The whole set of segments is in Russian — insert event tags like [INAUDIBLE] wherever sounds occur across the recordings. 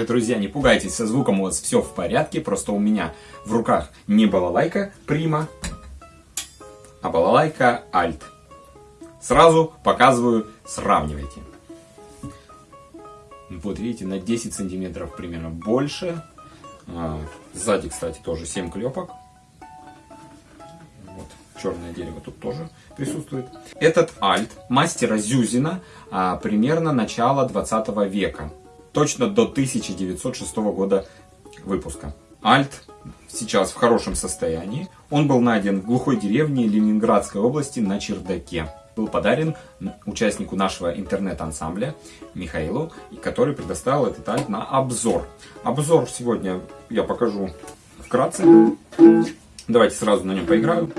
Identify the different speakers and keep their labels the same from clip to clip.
Speaker 1: привет, друзья! Не пугайтесь, со звуком у вас все в порядке, просто у меня в руках не балалайка Прима, а балалайка Альт. Сразу показываю, сравнивайте. Вот видите, на 10 сантиметров примерно больше. А, сзади, кстати, тоже 7 клепок. Вот, черное дерево тут тоже присутствует. Этот альт мастера Зюзина а, примерно начала 20 века. Точно до 1906 года выпуска. Альт сейчас в хорошем состоянии. Он был найден в глухой деревне Ленинградской области на чердаке был подарен участнику нашего интернет-ансамбля Михаилу, который предоставил этот альт на обзор. Обзор сегодня я покажу вкратце. Давайте сразу на нем поиграю.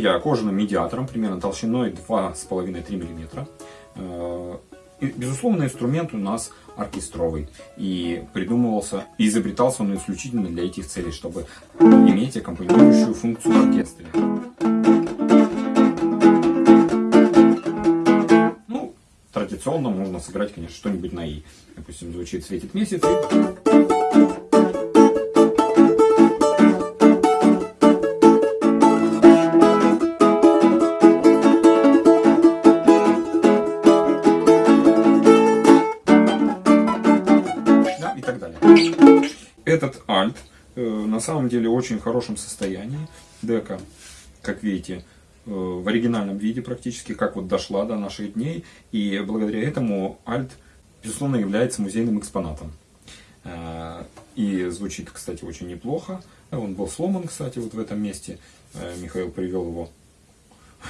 Speaker 1: Я кожаным медиатором, примерно толщиной 2,5-3 мм. Э, безусловно, инструмент у нас оркестровый. И придумывался, и изобретался он исключительно для этих целей, чтобы иметь аккомпанирующую функцию в оркестре. Ну, традиционно можно сыграть, конечно, что-нибудь на И. Допустим, звучит «Светит месяц» и... Этот альт э, на самом деле очень хорошем состоянии. Дека, как видите, э, в оригинальном виде практически, как вот дошла до наших дней. И благодаря этому альт, безусловно, является музейным экспонатом. Э, и звучит, кстати, очень неплохо. Он был сломан, кстати, вот в этом месте. Михаил привел его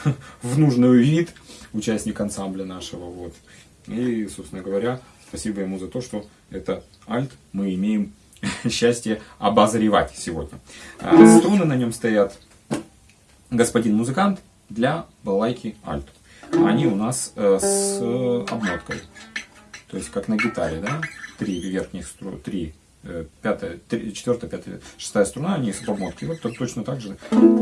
Speaker 1: [LAUGHS] в нужный вид, участник ансамбля нашего. Вот. И, собственно говоря, спасибо ему за то, что это альт мы имеем [LAUGHS] счастье обозревать сегодня. А, струны на нем стоят господин музыкант для балайки альт. Они у нас э, с обмоткой. То есть как на гитаре, да? Три верхних струны, три пятая, четвертая, пятая, шестая струна, они с обмоткой. Вот точно так же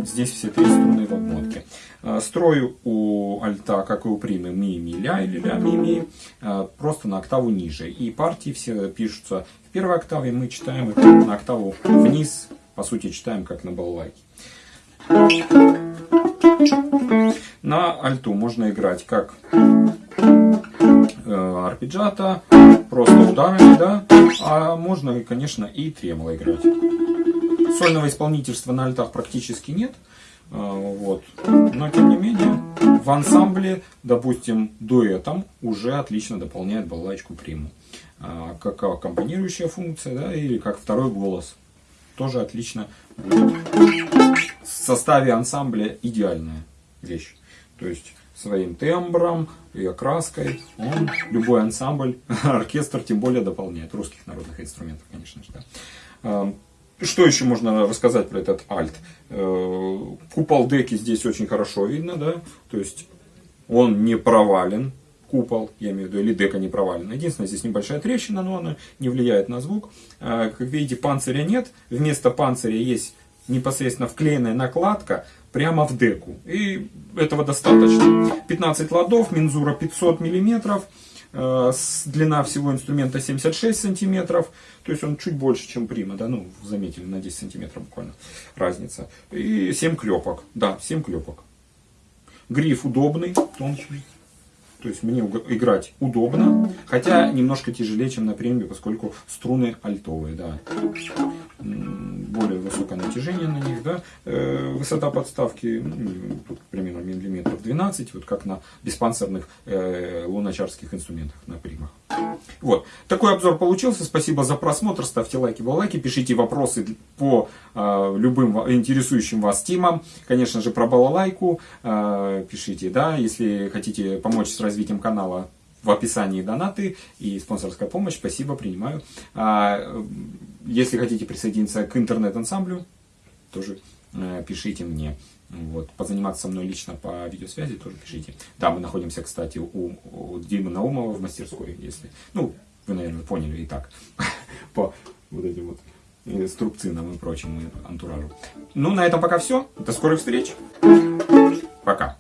Speaker 1: здесь все три струны в обмотке. Э, строю у альта, как и у примы, ми, ми, ля или ля, ми, ми, э, просто на октаву ниже. И партии все пишутся в первой октаве, мы читаем их на октаву вниз, по сути читаем как на балалайке. На альту можно играть как арпеджиата, просто ударами, да, а можно, конечно, и тремоло играть. Сольного исполнительства на альтах практически нет, а, вот. но тем не менее в ансамбле, допустим, дуэтом уже отлично дополняет балалайку приму. А, как аккомпанирующая функция, да, или как второй голос. Тоже отлично будет. В составе ансамбля идеальная вещь. То есть своим тембром и окраской он любой ансамбль, [LAUGHS] оркестр тем более дополняет. Русских народных инструментов, конечно же. Да. А, что еще можно рассказать про этот альт? Э, купол деки здесь очень хорошо видно, да, то есть он не провален, купол, я имею в виду, или дека не провалена. Единственное, здесь небольшая трещина, но она не влияет на звук. А, как видите, панциря нет, вместо панциря есть непосредственно вклеенная накладка прямо в деку. И этого достаточно. 15 ладов, мензура 500 миллиметров, э, длина всего инструмента 76 сантиметров, то есть он чуть больше, чем прима, да, ну, заметили, на 10 сантиметров буквально разница. И 7 клепок, да, 7 клепок. Гриф удобный, тонкий. То есть мне играть удобно, хотя немножко тяжелее, чем на премии, поскольку струны альтовые, да. Более высокое натяжение на них, да. Э, высота подставки, ну, примерно миллиметров 12, вот как на беспанцирных э, луначарских инструментах на примах. Вот. Такой обзор получился. Спасибо за просмотр. Ставьте лайки, балайки. Пишите вопросы по э, любым интересующим вас темам. Конечно же, про балалайку э, пишите. да, Если хотите помочь с развитием канала, в описании донаты и спонсорская помощь. Спасибо, принимаю. А, если хотите присоединиться к интернет-ансамблю, тоже пишите мне. Вот, позаниматься со мной лично по видеосвязи тоже пишите. Да, мы находимся, кстати, у, у Димы Наумова в мастерской, если, ну, вы, наверное, поняли и так, [LAUGHS] по вот этим вот инструкциям и прочему антуражу. Ну, на этом пока все. До скорых встреч. Пока.